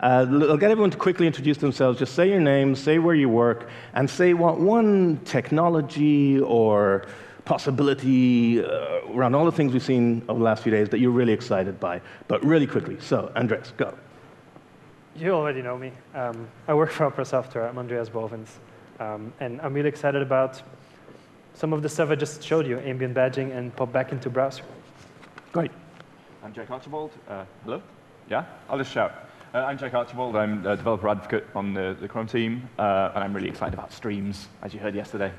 Uh, I'll get everyone to quickly introduce themselves. Just say your name, say where you work, and say what one technology or possibility uh, around all the things we've seen over the last few days that you're really excited by. But really quickly. So, Andreas, go. You already know me. Um, I work for Opera Software. I'm Andreas Bovens. Um, and I'm really excited about some of the stuff I just showed you, ambient badging and pop back into browser. Great. I'm Jack Archibald. Uh, hello? Yeah? I'll just shout. Uh, I'm Jake Archibald. I'm a developer advocate on the, the Chrome team, uh, and I'm really excited about streams, as you heard yesterday.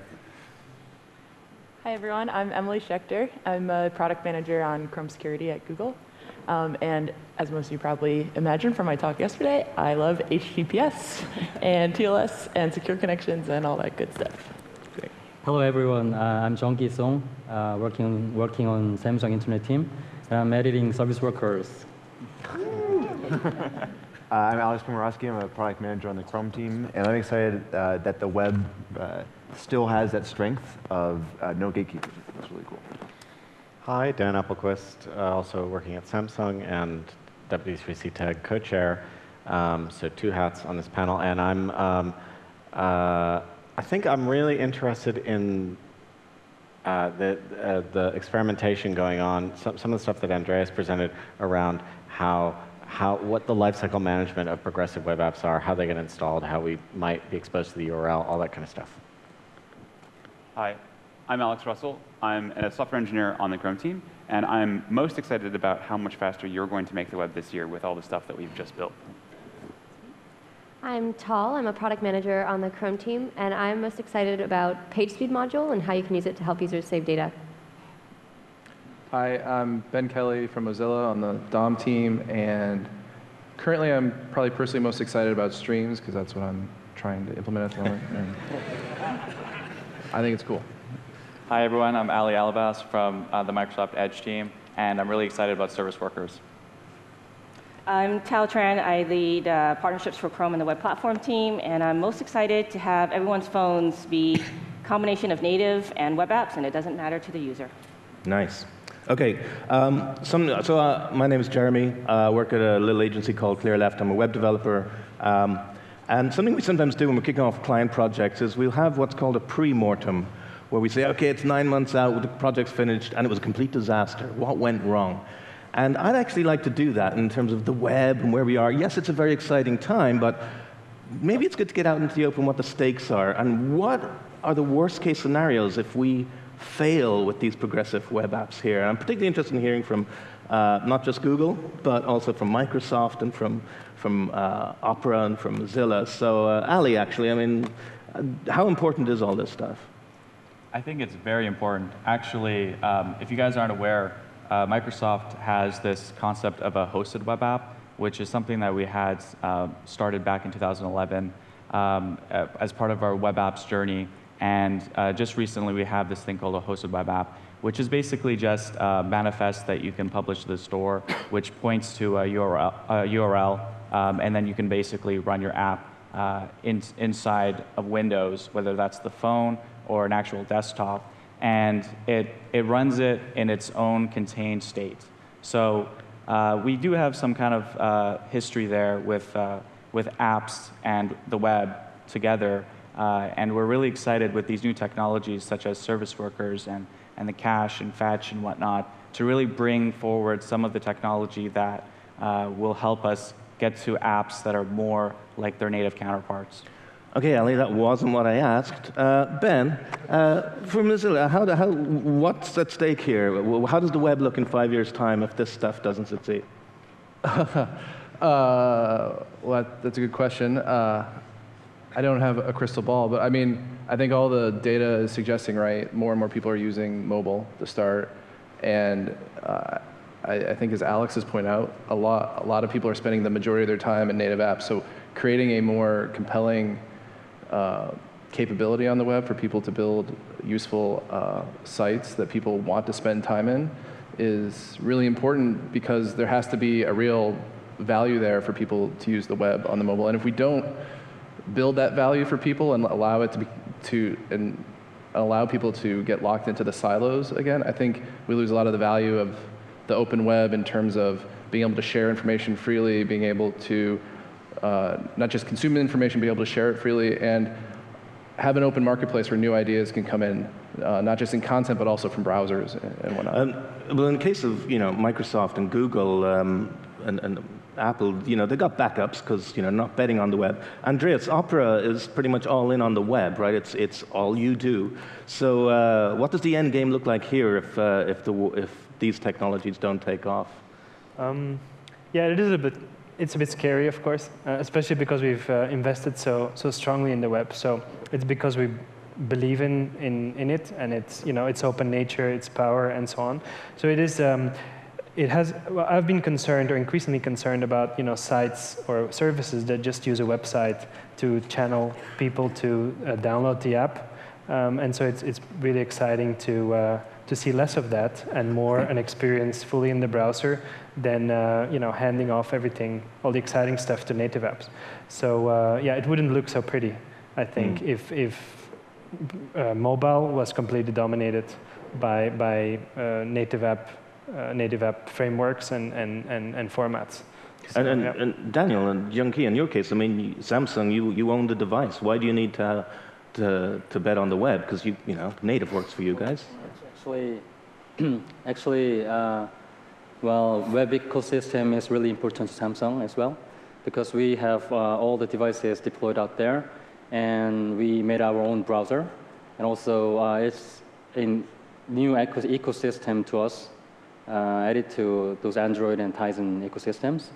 Hi, everyone. I'm Emily Schechter. I'm a product manager on Chrome Security at Google. Um, and as most of you probably imagined from my talk yesterday, I love HTTPS and TLS and secure connections and all that good stuff. Great. Hello, everyone. Uh, I'm Jungkee Song, uh, working, working on Samsung Internet team. I'm editing service workers. Uh, I'm Alex Komoroske. I'm a product manager on the Chrome team, and I'm excited uh, that the web uh, still has that strength of uh, no gatekeepers. That's really cool. Hi, Dan Appelquist, uh, also working at Samsung and W3C TAG co-chair. Um, so two hats on this panel, and I'm, um, uh, I think I'm really interested in uh, the, uh, the experimentation going on, some, some of the stuff that Andreas presented around how, how, what the lifecycle management of progressive web apps are, how they get installed, how we might be exposed to the URL, all that kind of stuff. Hi, I'm Alex Russell. I'm a software engineer on the Chrome team, and I'm most excited about how much faster you're going to make the web this year with all the stuff that we've just built. I'm Tal. I'm a product manager on the Chrome team, and I'm most excited about PageSpeed module and how you can use it to help users save data. Hi, I'm Ben Kelly from Mozilla on the DOM team, and currently I'm probably personally most excited about streams because that's what I'm trying to implement at the moment. I think it's cool. Hi, everyone. I'm Ali Alabbas from uh, the Microsoft Edge team, and I'm really excited about service workers. I'm Thao Tran. I lead uh, partnerships for Chrome and the web platform team, and I'm most excited to have everyone's phones be a combination of native and web apps, and it doesn't matter to the user. Nice. Okay, um, some, so uh, my name is Jeremy. I work at a little agency called ClearLeft. I'm a web developer. Um, and something we sometimes do when we're kicking off client projects is we'll have what's called a pre-mortem, where we say, okay, it's nine months out, the project's finished, and it was a complete disaster. What went wrong? And I'd actually like to do that in terms of the web and where we are. Yes, it's a very exciting time, but maybe it's good to get out into the open what the stakes are and what are the worst case scenarios if we fail with these progressive web apps here. And I'm particularly interested in hearing from uh, not just Google, but also from Microsoft and from, from uh, Opera and from Mozilla. So uh, Ali, actually, I mean, uh, how important is all this stuff? I think it's very important. Actually, um, if you guys aren't aware, uh, Microsoft has this concept of a hosted web app, which is something that we had uh, started back in 2011 um, as part of our web apps journey. And uh, just recently, we have this thing called a hosted web app, which is basically just a manifest that you can publish to the store, which points to a URL, a URL um, and then you can basically run your app uh, in, inside of Windows, whether that's the phone or an actual desktop. And it, it runs it in its own contained state. So uh, we do have some kind of uh, history there with, uh, with apps and the web together. Uh, and we're really excited with these new technologies such as service workers and, and the cache and fetch and whatnot to really bring forward some of the technology that uh, will help us get to apps that are more like their native counterparts. Okay, Ali, that wasn't what I asked. Uh, ben, uh, for Mozilla, how, how, what's at stake here? How does the web look in five years' time if this stuff doesn't succeed? uh, well, that's a good question. Uh, I don't have a crystal ball, but I mean, I think all the data is suggesting, right, more and more people are using mobile to start. And uh, I, I, think as Alex has pointed out, a lot, a lot of people are spending the majority of their time in native apps. So creating a more compelling uh, capability on the web for people to build useful uh, sites that people want to spend time in is really important because there has to be a real value there for people to use the web on the mobile. And if we don't build that value for people and allow it to be to and allow people to get locked into the silos again, I think we lose a lot of the value of the open web in terms of being able to share information freely, being able to uh, not just consume information, be able to share it freely, and have an open marketplace where new ideas can come in, uh, not just in content, but also from browsers and, and whatnot. Um, well, in the case of you know Microsoft and Google um, and, and Apple, you know they got backups because you know not betting on the web. Andreas, Opera is pretty much all in on the web, right? It's it's all you do. So uh, what does the end game look like here if uh, if the if these technologies don't take off? Um, yeah, it is a bit. It's a bit scary, of course, uh, especially because we've uh, invested so so strongly in the web. So it's because we believe in, in in it, and it's you know its open nature, its power, and so on. So it is. Um, it has. Well, I've been concerned, or increasingly concerned, about you know sites or services that just use a website to channel people to uh, download the app, um, and so it's it's really exciting to uh, to see less of that and more an experience fully in the browser than uh, you know handing off everything, all the exciting stuff to native apps. So uh, yeah, it wouldn't look so pretty, I think, Mm. if if uh, mobile was completely dominated by by uh, native app uh, native app frameworks and and and, and formats. So, And, and, yeah. and Daniel and Jungkee, in your case, I mean, Samsung, you, you own the device. Why do you need to, to, to bet on the web? Because you, you know, native works for you guys. Actually, actually, uh, well, web ecosystem is really important to Samsung as well, because we have uh, all the devices deployed out there, and we made our own browser, and also uh, it's a new ecosystem to us, added to those Android and Tizen ecosystems.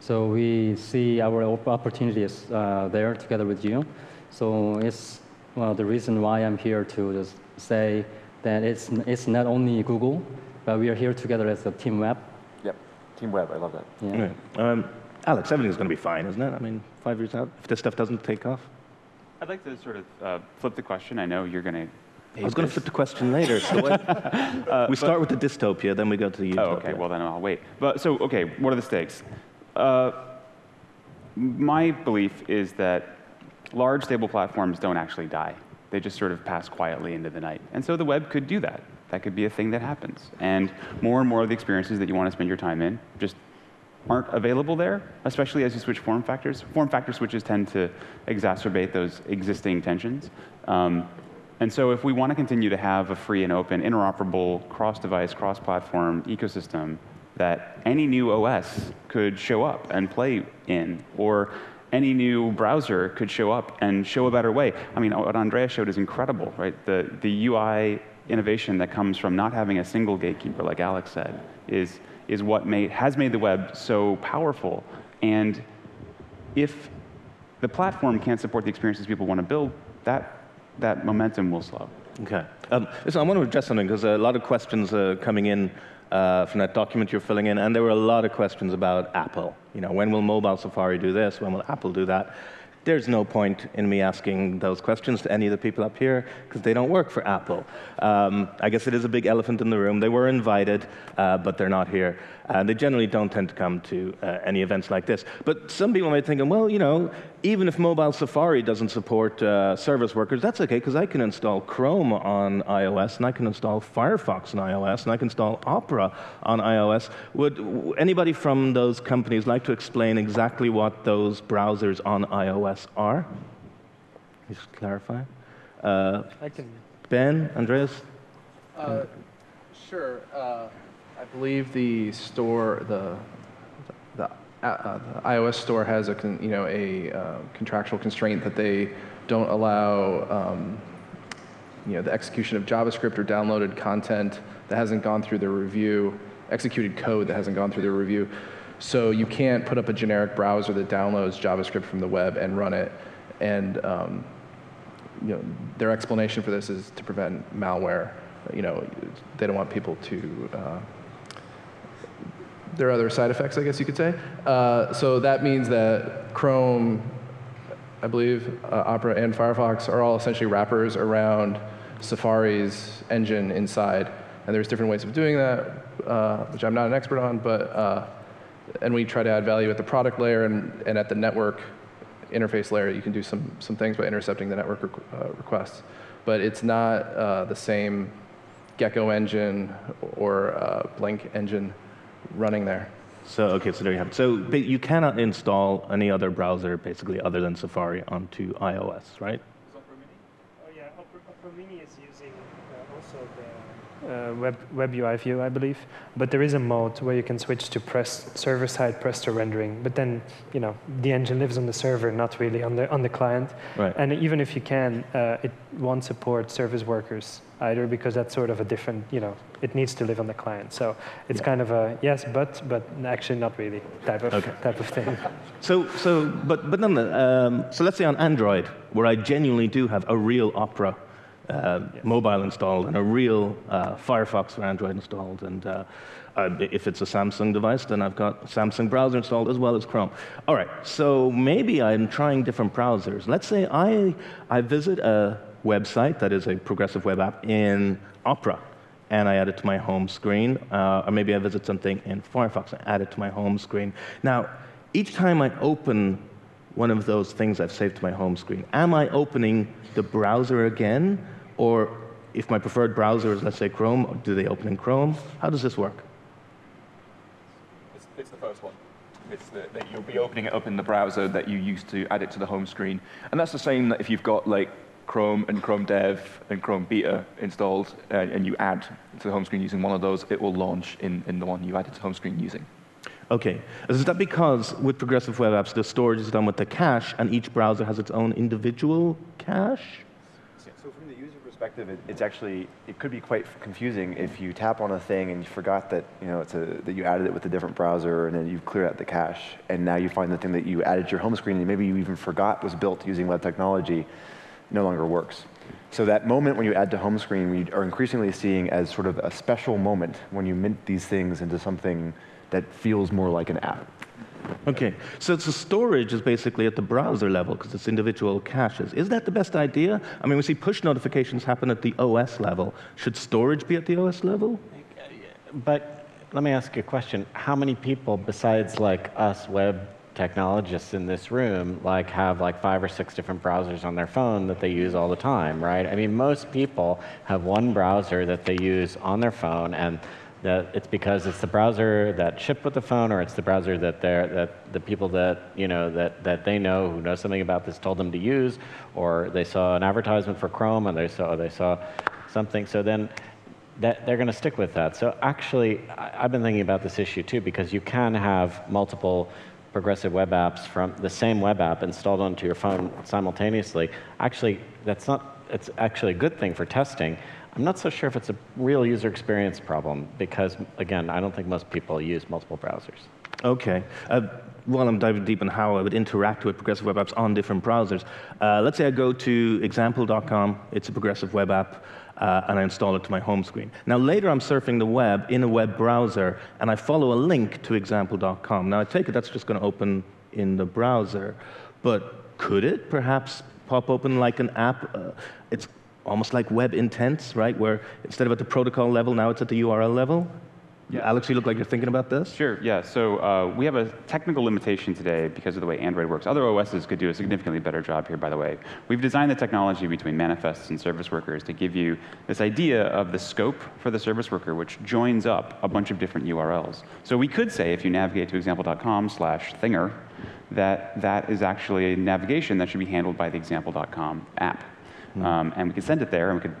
So we see our opportunities uh, there together with you. So it's well the reason why I'm here to just say that it's it's not only Google, but we are here together as a team web. Yep. Team Web, I love that. Yeah. Yeah. Um, Alex, everything's going to be fine, isn't it? I mean, five years out, if this stuff doesn't take off. I'd like to sort of uh, flip the question. I know you're going to. I was going to flip the question later. So what- we start with the dystopia, then we go to the utopia. Oh, okay. Well, then I'll wait. But so, okay, what are the stakes? Uh, my belief is that large stable platforms don't actually die. They just sort of pass quietly into the night. And so the web could do that. That could be a thing that happens. And more and more of the experiences that you want to spend your time in just aren't available there, especially as you switch form factors. Form factor switches tend to exacerbate those existing tensions. Um, and so if we want to continue to have a free and open, interoperable, cross-device, cross-platform ecosystem that any new OS could show up and play in, or any new browser could show up and show a better way. I mean, what Andrea showed is incredible, right? The, the UI innovation that comes from not having a single gatekeeper, like Alex said, is, is what made, has made the web so powerful. And if the platform can't support the experiences people want to build, that, that momentum will slow. Okay. Um, listen, I want to address something because a lot of questions are coming in uh, from that document you're filling in, and there were a lot of questions about Apple. You know, when will mobile Safari do this? When will Apple do that? There's no point in me asking those questions to any of the people up here because they don't work for Apple. Um, I guess it is a big elephant in the room. They were invited, uh, but they're not here. And they generally don't tend to come to uh, any events like this. But some people might think, well, you know, even if mobile Safari doesn't support uh, service workers, that's okay because I can install Chrome on iOS and I can install Firefox on iOS and I can install Opera on iOS. Would anybody from those companies like to explain exactly what those browsers on iOS are? Just clarify. Uh, I can. ben, Andreas? Uh, sure. Uh, I believe the store, the the, uh, the iOS store has a con, you know a uh, contractual constraint that they don't allow um, you know the execution of JavaScript or downloaded content that hasn't gone through their review, executed code that hasn't gone through their review. So you can't put up a generic browser that downloads JavaScript from the web and run it. And um, you know, their explanation for this is to prevent malware. You know, they don't want people to. Uh, there are other side effects, I guess you could say. Uh, so that means that Chrome, I believe, uh, Opera, and Firefox are all essentially wrappers around Safari's engine inside. And there's different ways of doing that, uh, which I'm not an expert on, but uh, and we try to add value at the product layer and, and at the network interface layer. You can do some some things by intercepting the network requ- uh, requests, but it's not uh, the same Gecko engine or Blink engine running there. So, okay, so there you have it. So but you cannot install any other browser, basically, other than Safari onto iOS, right? Is Opera Mini? Oh yeah, Opera, Opera Mini is using uh, also the uh, web, web UI view, I believe. But there is a mode where you can switch to press server-side Presto rendering. But then, you know, the engine lives on the server, not really on the on the client. Right. And even if you can, uh, it won't support service workers either because that's sort of a different, you know, it needs to live on the client. So it's Yeah. kind of a yes, but but actually not really type of Okay. type of thing. So, so, but, but nonetheless, um, so let's say on Android, where I genuinely do have a real Opera uh, mobile installed and a real uh, Firefox for Android installed, and uh, uh, if it's a Samsung device, then I've got Samsung browser installed as well as Chrome. All right, so maybe I'm trying different browsers. Let's say I, I visit a website that is a progressive web app in Opera, and I add it to my home screen, uh, or maybe I visit something in Firefox and add it to my home screen. Now, each time I open one of those things I've saved to my home screen, am I opening the browser again? Or if my preferred browser is, let's say, Chrome, do they open in Chrome? How does this work? It's, it's the first one. It's the, that you'll be opening it up in the browser that you used to add it to the home screen. And that's the same that if you've got like Chrome and Chrome Dev and Chrome Beta installed uh, and you add to the home screen using one of those, it will launch in, in the one you added to home screen using. Okay. Is that because with progressive web apps, the storage is done with the cache, and each browser has its own individual cache? So from the user perspective, it, it's actually, it could be quite confusing if you tap on a thing and you forgot that, you know, it's a, that you added it with a different browser and then you've cleared out the cache. And now you find the thing that you added to your home screen and maybe you even forgot was built using web technology no longer works. So that moment when you add to home screen, we are increasingly seeing as sort of a special moment when you mint these things into something that feels more like an app. Okay, so it's the storage is basically at the browser level because it's individual caches. Is that the best idea? I mean, we see push notifications happen at the OS level. Should storage be at the OS level? But let me ask you a question. How many people besides like us web technologists in this room like have like five or six different browsers on their phone that they use all the time, right? I mean, most people have one browser that they use on their phone and that it's because it's the browser that shipped with the phone or it's the browser that they're that the people that you know that that they know who know something about this told them to use or they saw an advertisement for Chrome and they saw they saw something so then that they're going to stick with that. So actually, I- I've been thinking about this issue too because you can have multiple progressive web apps from the same web app installed onto your phone simultaneously. Actually, that's not. It's actually a good thing for testing. I'm not so sure if it's a real user experience problem because, again, I don't think most people use multiple browsers. Okay. Uh, while I'm diving deep in how I would interact with progressive web apps on different browsers, uh, let's say I go to example.com, it's a progressive web app, uh, and I install it to my home screen. Now, later I'm surfing the web in a web browser, and I follow a link to example.com. Now, I take it that's just going to open in the browser, but could it perhaps pop open like an app? Uh, it's almost like web intents, right? Where instead of at the protocol level, now it's at the URL level? Yeah. Alex, you look like you're thinking about this? Sure, yeah. So uh, we have a technical limitation today because of the way Android works. Other OSs could do a significantly better job here, by the way. We've designed the technology between manifests and service workers to give you this idea of the scope for the service worker, which joins up a bunch of different URLs. So we could say, if you navigate to example.com slash thinger, that that is actually a navigation that should be handled by the example.com app. Um, and we could send it there, and we could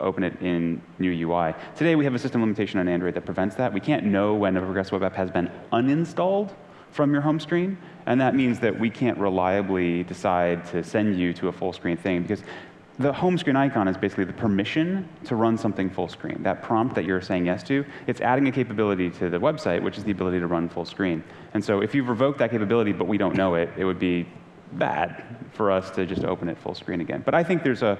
open it in new UI. Today we have a system limitation on Android that prevents that. We can't know when a progressive web app has been uninstalled from your home screen, and that means that we can't reliably decide to send you to a full screen thing because the home screen icon is basically the permission to run something full screen. That prompt that you're saying yes to, it's adding a capability to the website, which is the ability to run full screen. And so if you've revoked that capability but we don't know it, it would be bad for us to just open it full screen again. But I think there's a,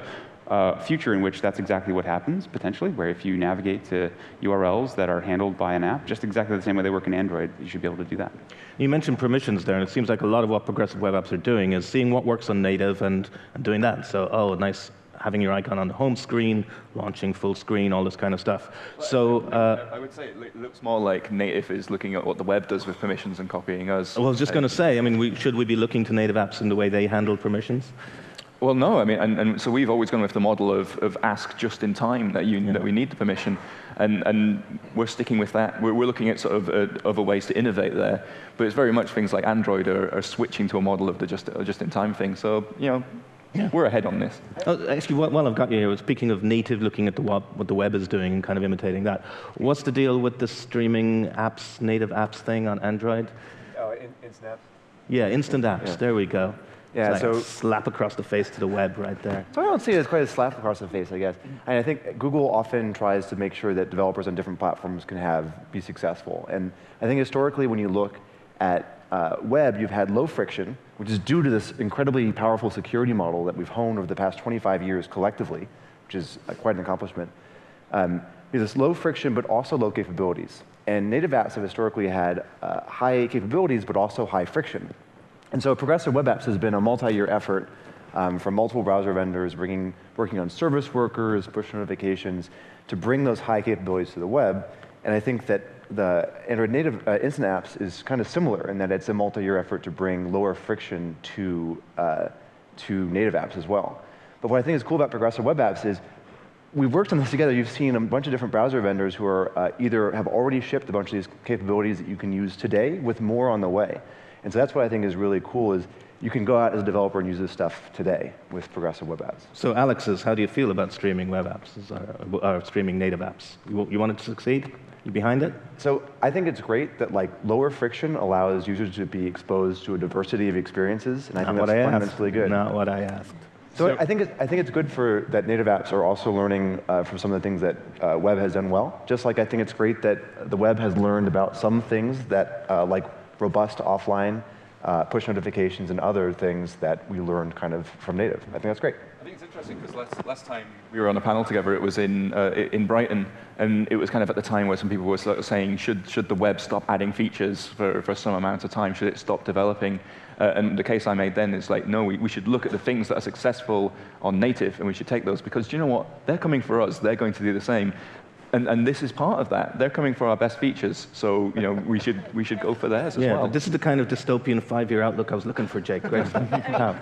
a future in which that's exactly what happens, potentially, where if you navigate to URLs that are handled by an app, just exactly the same way they work in Android, you should be able to do that. You mentioned permissions there, and it seems like a lot of what progressive web apps are doing is seeing what works on native and, and doing that. So, oh, nice having your icon on the home screen, launching full screen, all this kind of stuff. So, uh, I would say it looks more like native is looking at what the web does with permissions and copying us. well, I was just going to say, I mean, we, should we be looking to native apps in the way they handle permissions? Well, no, I mean, and, and so we've always gone with the model of, of ask just in time that you that we need the permission. And, and we're sticking with that. We're, we're looking at sort of uh, other ways to innovate there. But it's very much things like Android are, are switching to a model of the just, uh, just-in-time thing. So, you know, Yeah. we're ahead on this. Oh, actually, while while I've got you here, speaking of native, looking at the web, what the web is doing and kind of imitating that, what's the deal with the streaming apps, native apps thing on Android? Oh, in, in Snap. Yeah, instant apps. Yeah. There we go. Yeah, like so- slap across the face to the web right there. So I don't see it as quite a slap across the face, I guess. And I think Google often tries to make sure that developers on different platforms can have be successful. And I think historically, when you look at uh, web, you've had low friction, which is due to this incredibly powerful security model that we've honed over the past 25 years collectively, which is uh, quite an accomplishment. Um, this low friction, but also low capabilities. And native apps have historically had uh, high capabilities, but also high friction. And so Progressive Web Apps has been a multi-year effort um, from multiple browser vendors, bringing, working on service workers, push notifications, to bring those high capabilities to the web. And I think that the Android native uh, instant apps is kind of similar in that it's a multi-year effort to bring lower friction to, uh, to native apps as well. But what I think is cool about Progressive Web Apps is we've worked on this together. You've seen a bunch of different browser vendors who are uh, either have already shipped a bunch of these capabilities that you can use today with more on the way. And so that's what I think is really cool is you can go out as a developer and use this stuff today with progressive web apps. So, Alex Alex's, how do you feel about streaming web apps or, or streaming native apps? You, you want it to succeed? You behind it? So I think it's great that like lower friction allows users to be exposed to a diversity of experiences, and I Not think what that's I asked. fundamentally good. Not what I asked. So, I think it's, I think it's good for that native apps are also learning uh, from some of the things that uh, web has done well. Just like I think it's great that the web has learned about some things that uh, like robust offline uh, push notifications and other things that we learned kind of from native. I think that's great. I think it's interesting because last, last time we were on a panel together, it was in, uh, in Brighton, and it was kind of at the time where some people were sort of saying, should, should the web stop adding features for, for some amount of time? Should it stop developing? Uh, and the case I made then is like, no, we, we should look at the things that are successful on native, and we should take those because do you know what? They're coming for us. They're going to do the same. And, and this is part of that. They're coming for our best features, so you know we should we should go for theirs as yeah, well. this is the kind of dystopian five-year outlook I was looking for, Jake. Great stuff. Tom.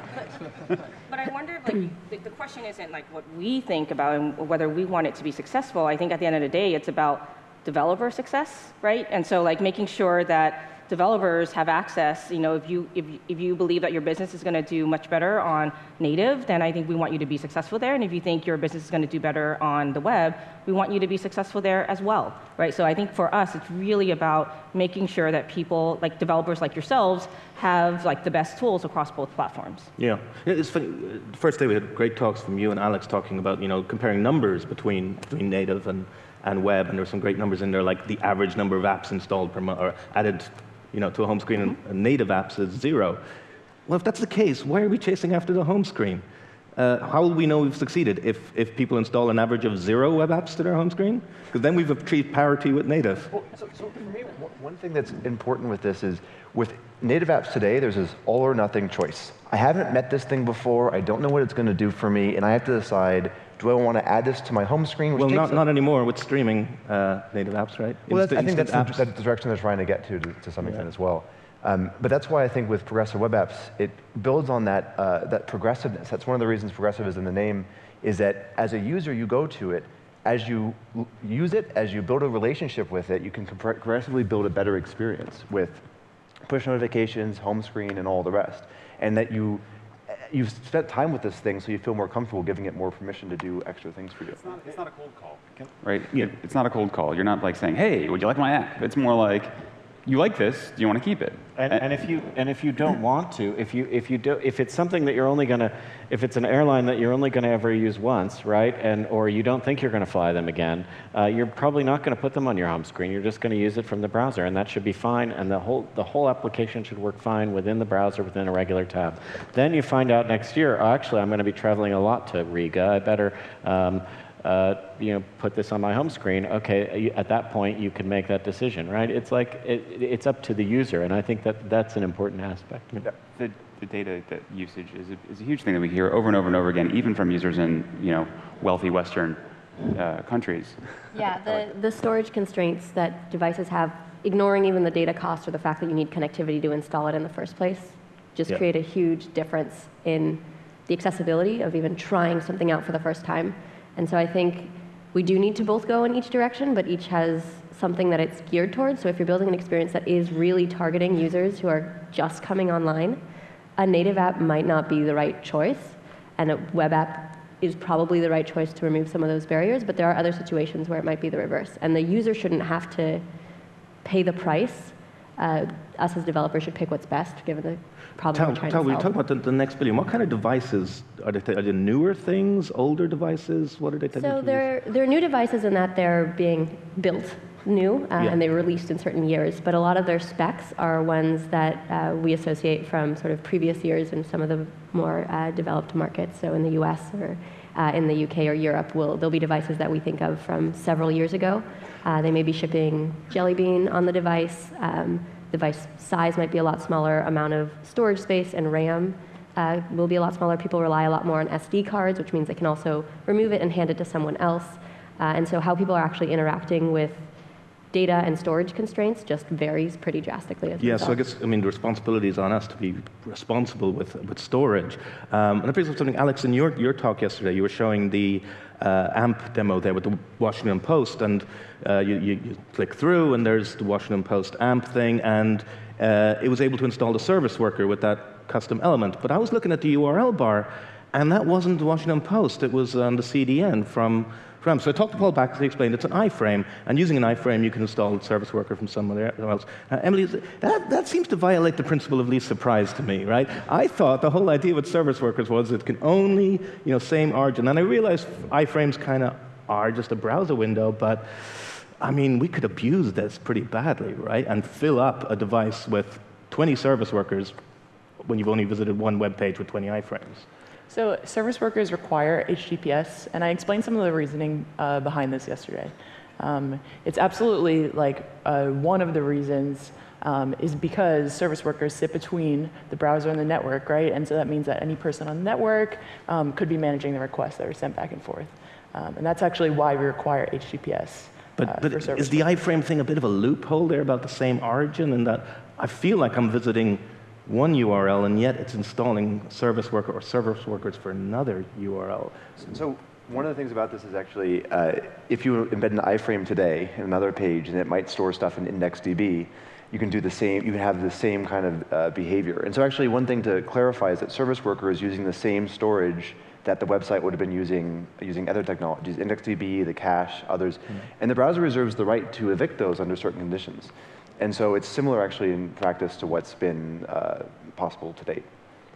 But I wonder, if, like, the, the question isn't like what we think about and whether we want it to be successful. I think at the end of the day, it's about developer success, right? And so, like, making sure that developers have access. You know, if you if, if you believe that your business is going to do much better on native, then I think we want you to be successful there. And if you think your business is going to do better on the web, we want you to be successful there as well, right? So I think for us, it's really about making sure that people, like developers like yourselves, have like the best tools across both platforms. Yeah, it's funny. The first day we had great talks from you and Alex talking about you know comparing numbers between between native and and web, and there were some great numbers in there, like the average number of apps installed per month or added, you know, to a home screen, and, and native apps is zero. Well, if that's the case, why are we chasing after the home screen? Uh, how will we know we've succeeded if, if people install an average of zero web apps to their home screen? Because then we've achieved parity with native. Well, so, so for me, one- one thing that's important with this is with native apps today, there's this all or nothing choice. I haven't met this thing before. I don't know what it's going to do for me, and I have to decide: do I want to add this to my home screen? Well, not, not anymore with streaming uh, native apps, right? Well, Insta- I think that's the, apps. the direction they're trying to get to to, to some extent as well. Um, but that's why I think with progressive web apps, it builds on that, uh, that progressiveness. That's one of the reasons progressive is in the name, is that as a user, you go to it, as you use it, as you build a relationship with it, you can progressively build a better experience with push notifications, home screen, and all the rest. And that you, you've spent time with this thing, so you feel more comfortable giving it more permission to do extra things for you. It's not, it's not a cold call, right? It- It's not a cold call. You're not like saying, hey, would you like my app? It's more like, you like this, do you want to keep it? And, and if you and if you don't want to, if you if you do if it's something that you're only gonna if it's an airline that you're only gonna ever use once, right? And or you don't think you're gonna fly them again, uh, you're probably not gonna put them on your home screen. You're just gonna use it from the browser, and that should be fine. And the whole the whole application should work fine within the browser within a regular tab. Then you find out next year, oh, actually, I'm gonna be traveling a lot to Riga. I better. Um, uh, you know, put this on my home screen. Okay, at that point, you can make that decision, right? It's like it, it's up to the user, and I think that that's an important aspect. The, the data that usage is a, is a huge thing that we hear over and over and over again, even from users in you know wealthy Western uh, countries. Yeah, the, the storage constraints that devices have, ignoring even the data cost or the fact that you need connectivity to install it in the first place, just Yeah. create a huge difference in the accessibility of even trying something out for the first time. And so I think we do need to both go in each direction, but each has something that it's geared towards. So if you're building an experience that is really targeting users who are just coming online, a native app might not be the right choice, and a web app is probably the right choice to remove some of those barriers, but there are other situations where it might be the reverse. And the user shouldn't have to pay the price. Uh, us as developers should pick what's best given the problem Tal, we're trying Tal, to we solve. talk about the, the next billion. What kind of devices are they? Are they newer things, older devices? What are they? So they're, they're new devices in that they're being built new uh, Yeah. and they were released in certain years, but a lot of their specs are ones that uh, we associate from sort of previous years in some of the more uh, developed markets. So in the US or uh, in the UK or Europe, will there'll be devices that we think of from several years ago. Uh, they may be shipping Jelly Bean on the device. Um, device size might be a lot smaller, amount of storage space and RAM uh, will be a lot smaller. People rely a lot more on SD cards, which means they can also remove it and hand it to someone else. Uh, and so how people are actually interacting with data and storage constraints just varies pretty drastically. As Yeah, so I guess I mean the responsibility is on us to be responsible with with storage. Um, and it brings up something, Alex, in your your talk yesterday, you were showing the AMP demo there with the Washington Post, and uh, you, you, you click through, and there's the Washington Post AMP thing, and uh, it was able to install the service worker with that custom element. But I was looking at the URL bar, and that wasn't the Washington Post; it was on the CDN from from. So I talked to Paul Bakaus, he explained it's an iframe, and using an iframe, you can install a service worker from somewhere else. Uh, Emily, that, that seems to violate the principle of least surprise to me, right? I thought the whole idea with service workers was it can only, you know, same origin. And I realized iframes kind of are just a browser window, but I mean, we could abuse this pretty badly, right? And fill up a device with 20 service workers when you've only visited one web page with 20 iframes. So service workers require HTTPS, and I explained some of the reasoning uh, behind this yesterday. Um, it's absolutely like uh, one of the reasons um, is because service workers sit between the browser and the network, right? And so that means that any person on the network um, could be managing the requests that are sent back and forth. Um, and that's actually why we require HTTPS. But, uh, but is the iframe thing a bit of a loophole there about the same origin and that I feel like I'm visiting one URL and yet it's installing service worker or service workers for another URL? So one of the things about this is actually, uh, if you embed an iframe today in another page, and it might store stuff in IndexedDB, you can do the same. You can have the same kind of uh, behavior. And so actually, one thing to clarify is that service worker is using the same storage that the website would have been using using other technologies, IndexedDB, the cache, others, and the browser reserves the right to evict those under certain conditions. And so it's similar actually in practice to what's been uh, possible to date.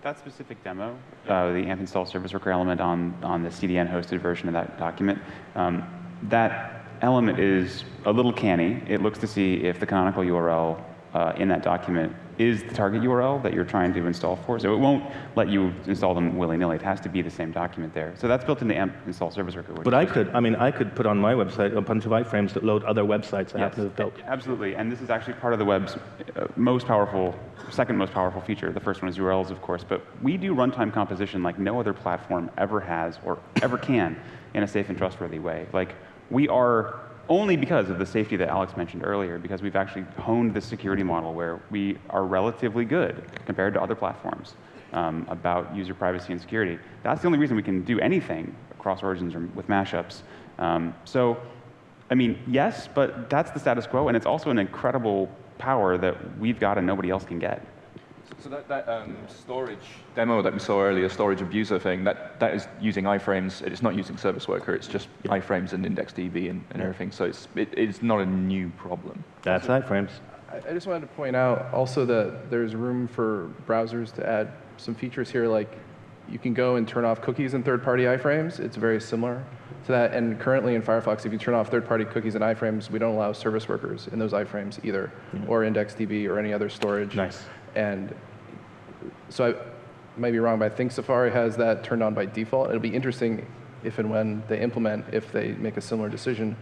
That specific demo, uh, the AMP install service worker element on, on the CDN hosted version of that document, um, that element is a little canny. It looks to see if the canonical URL uh, in that document is the target URL that you're trying to install for. So it won't let you install them willy-nilly. It has to be the same document there. So that's built into AMP install service worker. But I could, I mean, I could put on my website a bunch of iframes that load other websites I happen to have built. Absolutely, and this is actually part of the web's uh, most powerful, second most powerful feature. The first one is URLs, of course, but we do runtime composition like no other platform ever has or ever can in a safe and trustworthy way. Like we are only because of the safety that Alex mentioned earlier, because we've actually honed the security model where we are relatively good compared to other platforms um, about user privacy and security. That's the only reason we can do anything across origins or with mashups. Um, so I mean, yes, but that's the status quo, and it's also an incredible power that we've got and nobody else can get. So that, that um, storage demo that we saw earlier, storage abuser thing, that, that is using iframes. It's not using service worker. It's just iframes and IndexedDB and, and everything. So it's, it, it's not a new problem. That's iframes. I I just wanted to point out also that there's room for browsers to add some features here, like you can go and turn off cookies in third-party iframes. It's very similar to that. And currently in Firefox, if you turn off third-party cookies and iframes, we don't allow service workers in those iframes either, or IndexedDB or any other storage. Nice. And so I might be wrong, but I think Safari has that turned on by default. It'll be interesting if and when they implement, if they make a similar decision.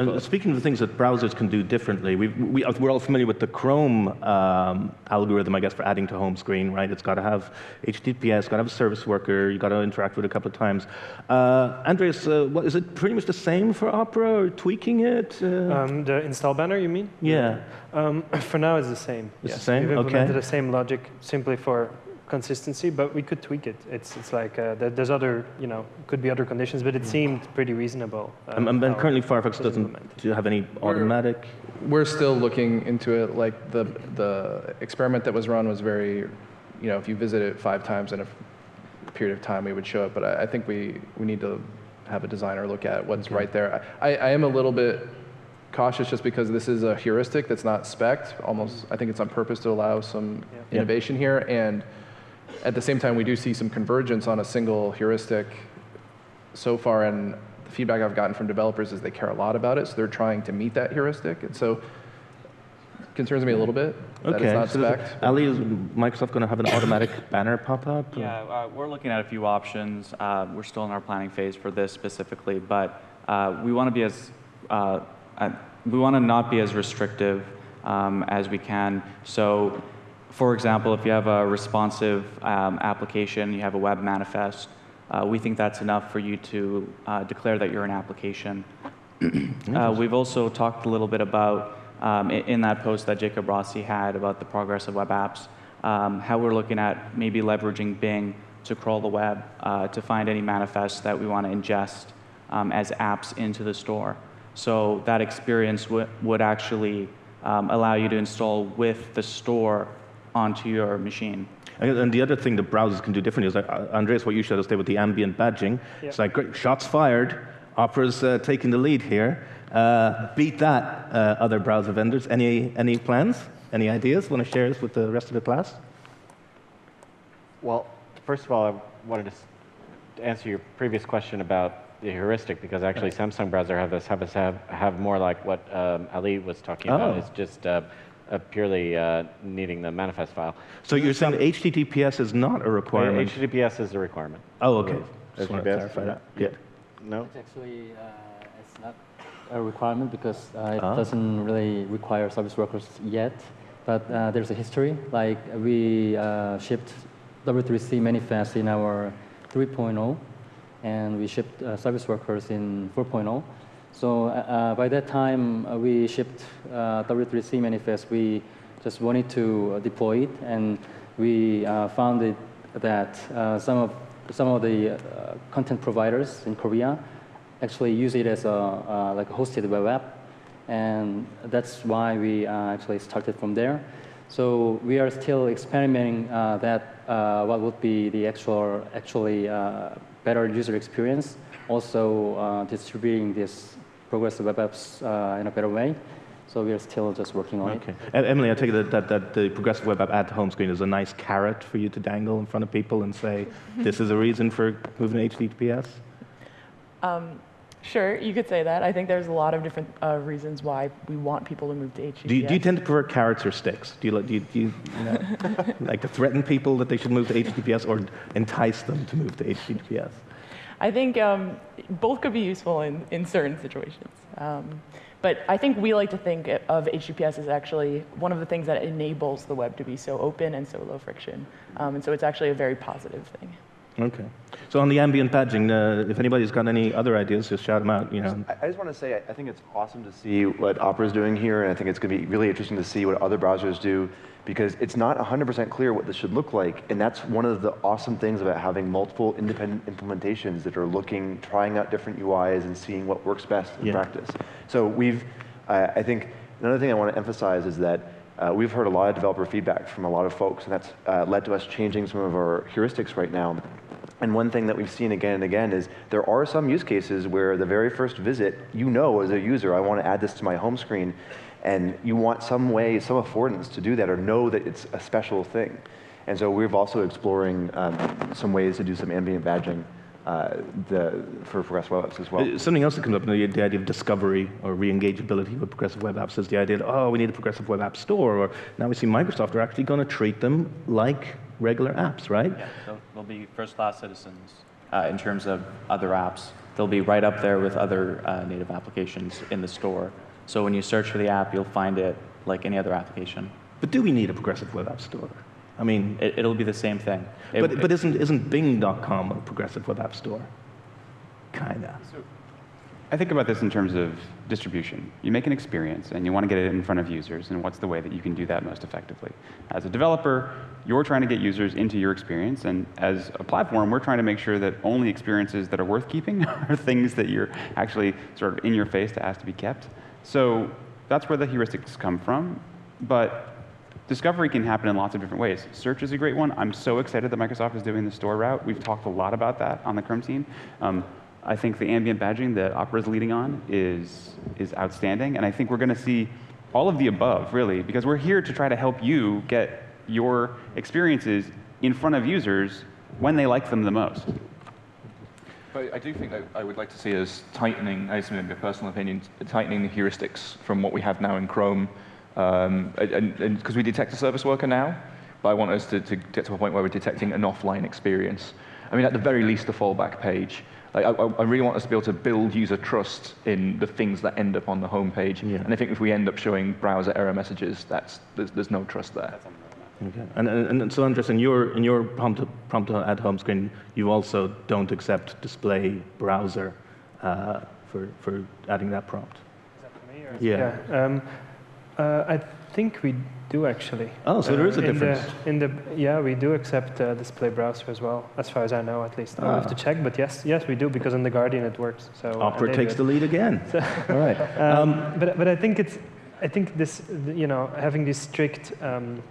And speaking of the things that browsers can do differently, we've, we, we're all familiar with the Chrome um, algorithm, I guess, for adding to home screen, right? It's got to have HTTPS, got to have a service worker, you've got to interact with it a couple of times. Uh, Andreas, uh, what, is it pretty much the same for Opera, or tweaking it? Uh, Um, the install banner, you mean? yeah. Um, for now, it's the same. It's the same. We've Okay. implemented the same logic simply for consistency, but we could tweak it. It's it's like uh, there's other you know could be other conditions, but it seemed pretty reasonable. uh, And, and currently Firefox doesn't implemented. do you have any automatic. We're still looking into it. Like the the experiment that was run was very, you know, if you visit it five times in a period of time, we would show it. But I, I think we we need to have a designer look at what's right there. I, I am a little bit cautious just because this is a heuristic that's not spec Almost, I think it's on purpose to allow some Yeah. innovation here. And at the same time, we do see some convergence on a single heuristic so far. And the feedback I've gotten from developers is they care a lot about it, so they're trying to meet that heuristic. And so concerns me a little bit that Okay. it's not so there's- spec Ali, is Microsoft going to have an automatic banner pop up? or- Yeah, uh, we're looking at a few options. Uh, we're still in our planning phase for this specifically, but uh, we want to be as uh, uh, we want to not be as restrictive um, as we can. So, for example, if you have a responsive um, application, you have a web manifest, uh, we think that's enough for you to uh, declare that you're an application. Uh, we've also talked a little bit about, um, in, that post that Jacob Rossi had about the progress of web apps, um, how we're looking at maybe leveraging Bing to crawl the web uh, to find any manifests that we want to ingest um, as apps into the store. So that experience would actually um, allow you to install with the store onto your machine. And and the other thing the browsers can do differently is, like, uh, Andreas, what you showed us there with the ambient badging. It's like, great, shots fired. Opera's uh, taking the lead here. Uh, beat that, uh, other browser vendors. Any, any plans? Any ideas? Want to share this with the rest of the class? Well, first of all, I wanted to answer your previous question about the heuristic because actually Samsung browser have this have us have, have more like what um, Ali was talking about. Oh. It's just uh, uh, purely uh, needing the manifest file. So you're saying HTTPS is not a requirement? HTTPS is a requirement. Oh, okay. Just wanted to clarify that. yeah. No. It's actually uh, it's not a requirement because uh, it Ah. doesn't really require service workers yet. But uh, there's a history. Like we uh, shipped W3C manifest in our 3.0, and we shipped uh, service workers in 4.0. So uh, uh, by that time, uh, we shipped uh, W3C manifest. We just wanted to uh, deploy it, and we uh, found it that some of some of the content providers in Korea actually use it as a like a hosted web app, and that's why we actually started from there. So we are still experimenting that what would be the actual actually better user experience. Also uh, distributing this progressive web apps uh, in a better way. So we are still just working on Okay. it. And Emily, I take it that, that, that the progressive web app at the home screen is a nice carrot for you to dangle in front of people and say, this is a reason for moving to HTTPS? Um, sure, you could say that. I think there's a lot of different uh, reasons why we want people to move to HTTPS. Do you, do you tend to prefer carrots or sticks? Do you, do you, do you, you know, like to threaten people that they should move to HTTPS or entice them to move to HTTPS? I think um, both could be useful in, in certain situations. Um, but I think we like to think of HTTPS as actually one of the things that enables the web to be so open and so low friction. Um, and so it's actually a very positive thing. Okay. So on the ambient badging, uh, if anybody's got any other ideas, just shout them out. You know. I, just want to say, I, think it's awesome to see what Opera is doing here, and I think it's going to be really interesting to see what other browsers do, because it's not 100% clear what this should look like, and that's one of the awesome things about having multiple independent implementations that are looking, trying out different UIs and seeing what works best in Yeah. practice. So we've, uh, I think, another thing I want to emphasize is that uh, we've heard a lot of developer feedback from a lot of folks, and that's uh, led to us changing some of our heuristics right now. And one thing that we've seen again and again is there are some use cases where the very first visit, you know as a user, I want to add this to my home screen, and you want some way, some affordance to do that or know that it's a special thing. And so we're also exploring um, some ways to do some ambient badging uh, the, for progressive web apps as well. Uh, Something else that comes up in the, the idea of discovery or re-engageability with progressive web apps is the idea that, oh, we need a progressive web app store, or now we see Microsoft are actually going to treat them like regular apps, right? Yeah, they'll, they'll be first-class citizens uh, in terms of other apps. They'll be right up there with other uh, native applications in the store. So when you search for the app, you'll find it like any other application. But do we need a progressive web app store? I mean, It, it'll be the same thing. It- but, but isn't, isn't Bing.com a progressive web app store? Kinda. I think about this in terms of distribution. You make an experience and you want to get it in front of users, and what's the way that you can do that most effectively? As a developer, you're trying to get users into your experience, and as a platform, we're trying to make sure that only experiences that are worth keeping are things that you're actually sort of in your face to ask to be kept. So that's where the heuristics come from, but discovery can happen in lots of different ways. Search is a great one. I'm so excited that Microsoft is doing the store route. We've talked a lot about that on the Chrome team. Um, I think the ambient badging that Opera is leading on is, is outstanding. And I think we're going to see all of the above, really, because we're here to try to help you get your experiences in front of users when they like them the most. But I do think that I would like to see us tightening, this is maybe a personal opinion, tightening the heuristics from what we have now in Chrome, um, and because we detect a service worker now, but I want us to, to, get to a point where we're detecting an offline experience. I mean, at the very least, a fallback page. Like, I, I, really want us to be able to build user trust in the things that end up on the homepage. Yeah. And I think if we end up showing browser error messages, that's, there's, there's no trust there. Okay. And, and, and so, Andreas, in your, in your prompt, prompt add home screen, you also don't accept display browser uh, for, for adding that prompt. Is that for me? Or? Yeah. yeah. Um, uh, I think we do actually. Oh, so there is a uh, in difference. The, in the yeah, we do accept uh, display browser as well, as far as I know, at least. I'll have to ah. check, but yes, yes, we do because in the Guardian it works. So Opera takes the lead again. So All right. Um, um, but but I think it's I think this you know having these strict. Um,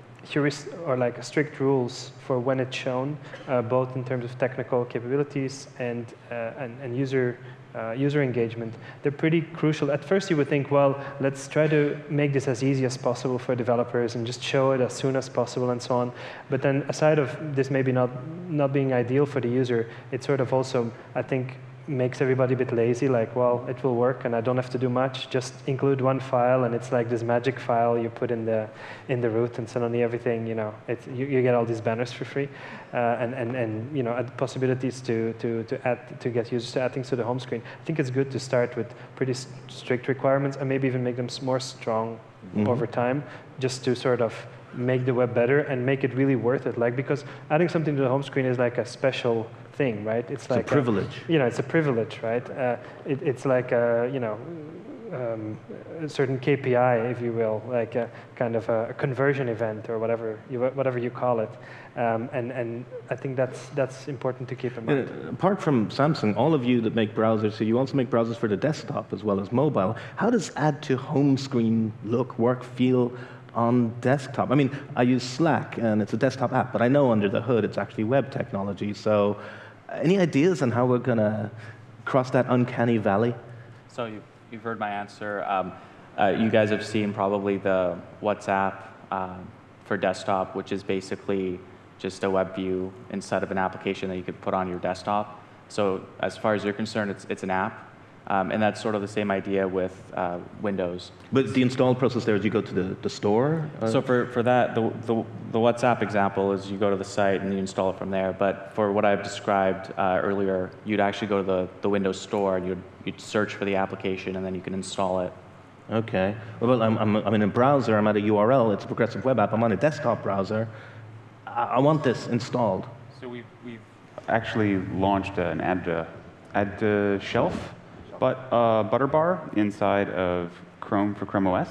or like strict rules for when it's shown, uh, both in terms of technical capabilities and, uh, and, and user uh, user engagement, they're pretty crucial. At first, you would think, well, let's try to make this as easy as possible for developers and just show it as soon as possible and so on. But then, aside of this maybe not, not being ideal for the user, it's sort of also, I think, makes everybody a bit lazy, like, well, it will work and I don't have to do much. Just include one file and it's like this magic file you put in the, in the root and suddenly everything, you know, it, you, you get all these banners for free. Uh, and, and, and, you know, possibilities to, to, to, add, to get users to add things to the home screen. I think it's good to start with pretty strict requirements and maybe even make them more strong mm -hmm. over time, just to sort of make the web better and make it really worth it. Like, because adding something to the home screen is like a special thing, right? It's, it's like a privilege. A, you know, it's a privilege, right? Uh, it, it's like a, you know, um, a certain KPI, if you will, like a kind of a, conversion event or whatever you, whatever you call it. Um, and, and I think that's, that's important to keep in mind. Apart from Samsung, all of you that make browsers, so you also make browsers for the desktop as well as mobile. How does add to home screen look, work, feel on desktop? I mean, I use Slack and it's a desktop app, but I know under the hood it's actually web technology. So any ideas on how we're going to cross that uncanny valley? So you, you've heard my answer. Um, uh, you guys have seen probably the WhatsApp um, for desktop, which is basically just a web view instead of an application that you could put on your desktop. So as far as you're concerned, it's, it's an app. Um, and that's sort of the same idea with uh, Windows. But the install process there is you go to the, the store? Uh? So for, for that, the, the, the, WhatsApp example is you go to the site and you install it from there. But for what I've described uh, earlier, you'd actually go to the, the Windows store and you'd, you'd search for the application and then you can install it. Okay. Well, I'm, I'm, I'm in a browser, I'm at a URL, it's a progressive web app, I'm on a desktop browser. I, I want this installed. So we've, we've actually launched an add, uh, add to shelf but uh, Butterbar inside of Chrome for Chrome OS.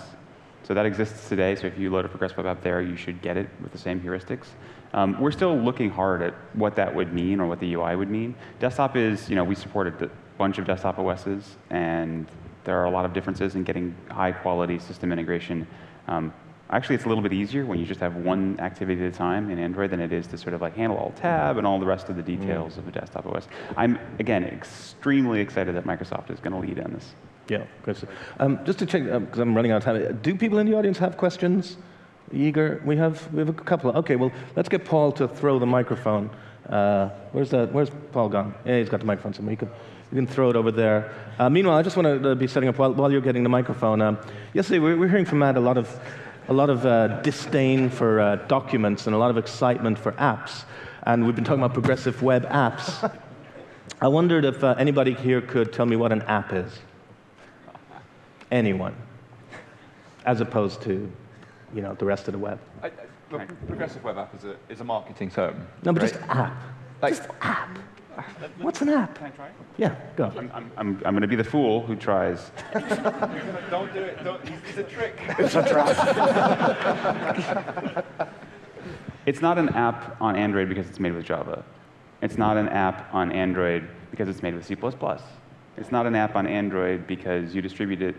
So that exists today. So if you load a Progress Web app there, you should get it with the same heuristics. Um, we're still looking hard at what that would mean or what the UI would mean. Desktop is, you know, we supported a bunch of desktop OSs, and there are a lot of differences in getting high quality system integration. Um, Actually, it's a little bit easier when you just have one activity at a time in Android than it is to sort of like handle all tab and all the rest of the details mm. of a desktop OS. I'm, again, extremely excited that Microsoft is going to lead on this. Yeah, good. Um, just to check, because um, I'm running out of time, do people in the audience have questions? Eager? We have, we have a couple. Okay, well, let's get Paul to throw the microphone. Uh, where's, that, where's Paul gone? Yeah, he's got the microphone somewhere. You can, you can throw it over there. Uh, meanwhile, I just want to uh, be setting up while, while you're getting the microphone. Um, yesterday, we we're hearing from Matt a lot of a lot of uh, disdain for uh, documents and a lot of excitement for apps. And we've been talking about progressive web apps. I wondered if uh, anybody here could tell me what an app is. Anyone. As opposed to, you know, the rest of the web. I, I, progressive web app is a, is a marketing term. No, but right? just app. Like, just app. What's an app? Can I try? Yeah, go. I'm, I'm, I'm, I'm going to be the fool who tries. Don't do it. Don't, it's a trick. It's a trap. It's not an app on Android because it's made with Java. It's not an app on Android because it's made with C++. It's not an app on Android because you distribute it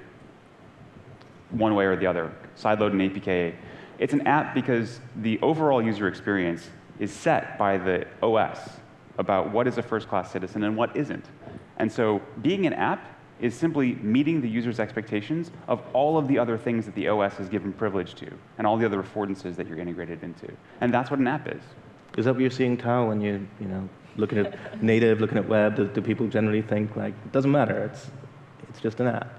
one way or the other, sideload an APK. It's an app because the overall user experience is set by the OS about what is a first-class citizen and what isn't. And so being an app is simply meeting the user's expectations of all of the other things that the OS has given privilege to, and all the other affordances that you're integrated into. And that's what an app is. Is that what you're seeing, Thao, when you, you know, looking at native, looking at web? Do, do people generally think, like, it doesn't matter, it's, it's just an app?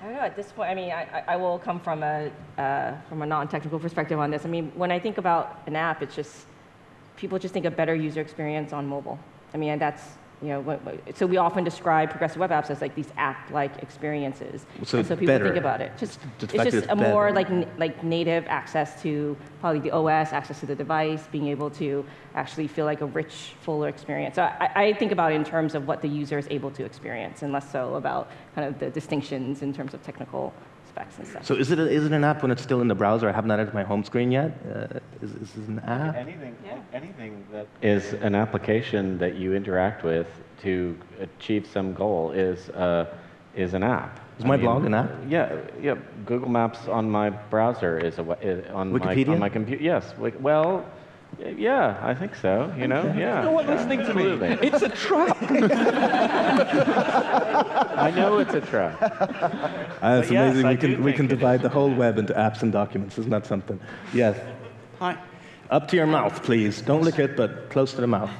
I don't know. At this point, I mean, I, I- I will come from a uh, from a non-technical perspective on this. I mean, when I think about an app, it's just people just think a better user experience on mobile. I mean, that's you know, what, what- so we often describe progressive web apps as like these app-like experiences. So so people better. think about it. Just it's just that a it's more like like native access to probably the OS, access to the device, being able to actually feel like a rich, fuller experience. So I, I think about it in terms of what the user is able to experience, and less so about kind of the distinctions in terms of technical specs and stuff. So is it, a, is it an app when it's still in the browser? I haven't added to my home screen yet. Uh, is, is this an app? Anything, Yeah. anything that is an application that you interact with to achieve some goal is, uh, is an app. Is my blog an app? Yeah, yeah. Google Maps on my browser is a we- is on Wikipedia? my on my computer. Yes. Well, y- yeah, I think so. You know, yeah. You know what? Listening to me. Absolutely. It's a trap. I know it's a trap. Uh, it's But yes, amazing. I we do can, we think can it divide the whole web into apps and documents. Isn't that something? Yes. Hi. Up to your mouth, please. Don't lick it, but close to the mouth.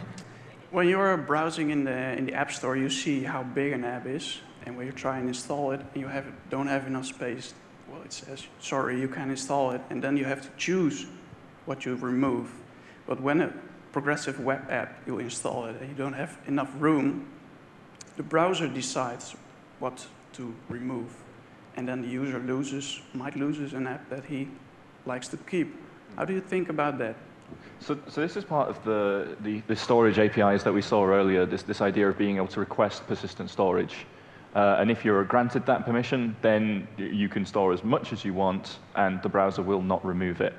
When you're browsing in the in the App Store, you see how big an app is, and when you try and install it, and you have don't have enough space, well, it says sorry, you can't install it, and then you have to choose what you remove. But when a progressive web app you install it and you don't have enough room, the browser decides what to remove, and then the user loses might loses an app that he likes to keep. How do you think about that? So, so this is part of the, the, the storage APIs that we saw earlier, this, this idea of being able to request persistent storage. Uh, and if you're granted that permission, then you can store as much as you want, and the browser will not remove it.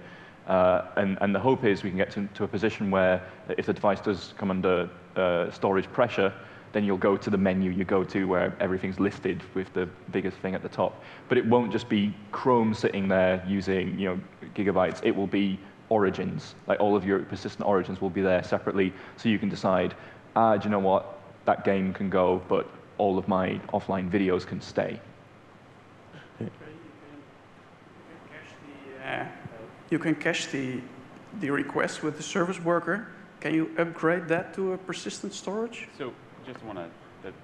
Uh, and, and the hope is we can get to, to a position where if the device does come under uh, storage pressure, then you'll go to the menu you go to where everything's listed with the biggest thing at the top. But it won't just be Chrome sitting there using you know, gigabytes. It will be origins. Like all of your persistent origins will be there separately, so you can decide, ah, do you know what? That game can go, but all of my offline videos can stay. Uh, you can cache the, the request with the service worker. Can you upgrade that to a persistent storage? So just want to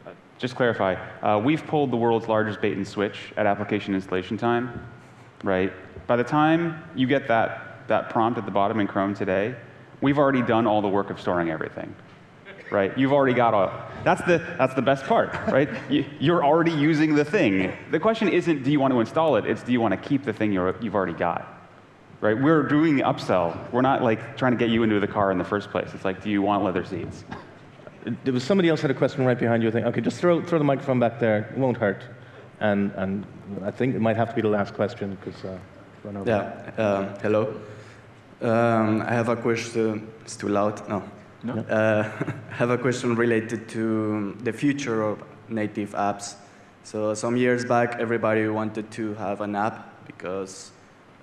uh, just clarify. Uh, we've pulled the world's largest bait and switch at application installation time, right? By the time you get that, that prompt at the bottom in Chrome today, we've already done all the work of storing everything, right? You've already got a, that's the, that's the best part, right? You, you're already using the thing. The question isn't, do you want to install it? It's, do you want to keep the thing you're, you've already got? Right? We're doing the upsell. We're not like trying to get you into the car in the first place. It's like, do you want leather seats? There was somebody else had a question right behind you. I think, okay, just throw, throw the microphone back there. It won't hurt. And, and I think it might have to be the last question because uh, run over. Yeah, uh, hello. Um, I have a question. It's too loud. No. No. Uh, I have a question related to the future of native apps. So some years back, everybody wanted to have an app because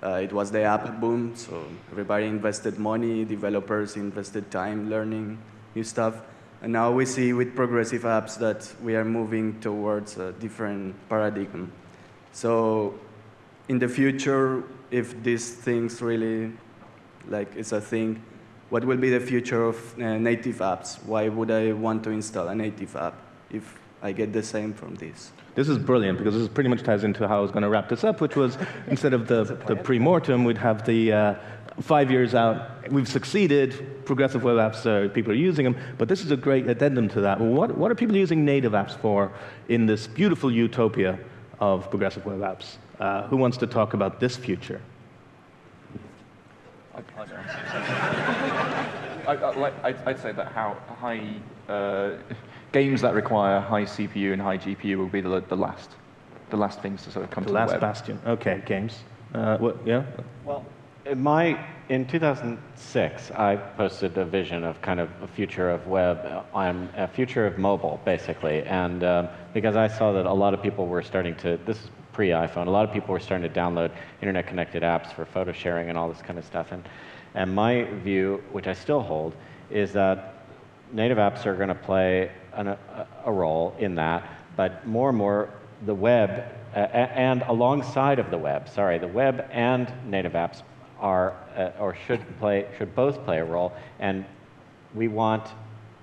uh, it was the app boom. So everybody invested money, developers invested time learning new stuff. And now we see with progressive apps that we are moving towards a different paradigm. So in the future, if these things really, like, it's a thing, what will be the future of uh, native apps? Why would I want to install a native app if I get the same from this? This is brilliant because this pretty much ties into how I was going to wrap this up, which was instead of the, the pre-mortem, we'd have the uh, five years out. We've succeeded. Progressive web apps, uh, people are using them. But this is a great addendum to that. What, what are people using native apps for in this beautiful utopia of progressive web apps? Uh, who wants to talk about this future? I, I, like- I'd, I'd say that how high uh, games that require high CPU and high GPU will be the, the last, the last things to sort of come The to last the web. bastion. Okay, games. Uh, what, yeah? Well, in my in 2006, I posted a vision of kind of a future of web, um, a future of mobile, basically, and um, because I saw that a lot of people were starting to. This is pre-iPhone. A lot of people were starting to download internet-connected apps for photo sharing and all this kind of stuff. And and my view, which I still hold, is that native apps are going to play an, a, a role in that, but more and more the web uh, and alongside of the web, sorry, the web and native apps are uh, or should play should both play a role, and we want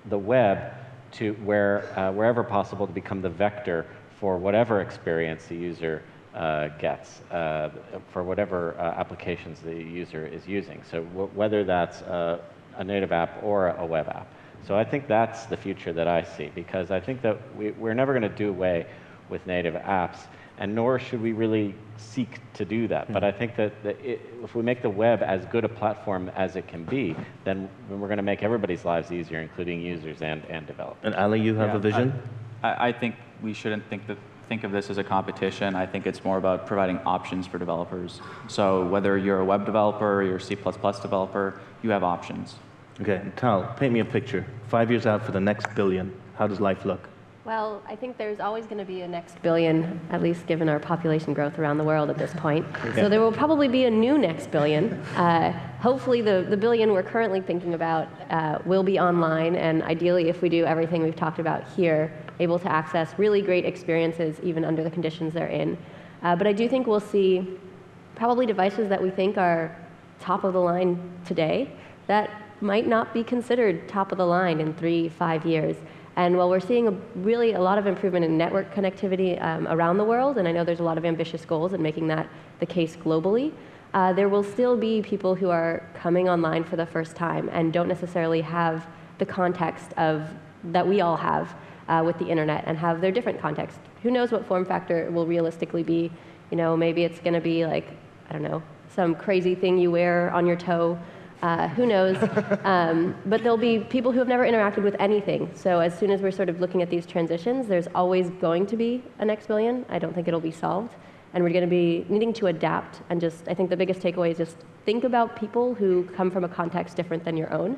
the web to where uh, wherever possible to become the vector for whatever experience the user uh, gets uh, for whatever uh, applications the user is using. So whether that's uh, a native app or a web app. So I think that's the future that I see because I think that we, we're never going to do away with native apps, and nor should we really seek to do that. Hmm. But I think that, that it, if we make the web as good a platform as it can be, then we're going to make everybody's lives easier, including users and, and developers. And Ali, you have Yeah, a vision? I, I think we shouldn't think, that, think of this as a competition. I think it's more about providing options for developers. So whether you're a web developer or you're a C++ developer, you have options. Okay, Thao, paint me a picture. Five years out for the next billion, how does life look? Well, I think there's always going to be a next billion, at least given our population growth around the world at this point. Yeah. So there will probably be a new next billion. Uh, hopefully, the, the billion we're currently thinking about uh, will be online, and ideally, if we do everything we've talked about here, able to access really great experiences even under the conditions they're in. Uh, but I do think we'll see probably devices that we think are top of the line today that might not be considered top of the line in three, five years. And while we're seeing a, really a lot of improvement in network connectivity um, around the world, and I know there's a lot of ambitious goals in making that the case globally, uh, there will still be people who are coming online for the first time and don't necessarily have the context of that we all have uh, with the internet and have their different context. Who knows what form factor will realistically be? You know, maybe it's going to be like I don't know some crazy thing you wear on your toe. Uh, who knows? um, but there'll be people who have never interacted with anything. So as soon as we're sort of looking at these transitions, there's always going to be a next billion. I don't think it'll be solved. And we're going to be needing to adapt. And just, I think the biggest takeaway is just think about people who come from a context different than your own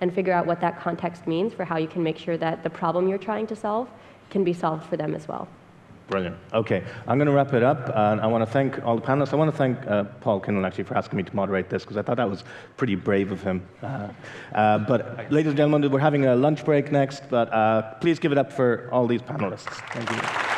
and figure out what that context means for how you can make sure that the problem you're trying to solve can be solved for them as well. Brilliant. Okay, I'm going to wrap it up, and I want to thank all the panelists. I want to thank uh, Paul Kinlan actually for asking me to moderate this because I thought that was pretty brave of him. Uh, uh, but, ladies and gentlemen, we're having a lunch break next, but uh, please give it up for all these panelists. Thank you.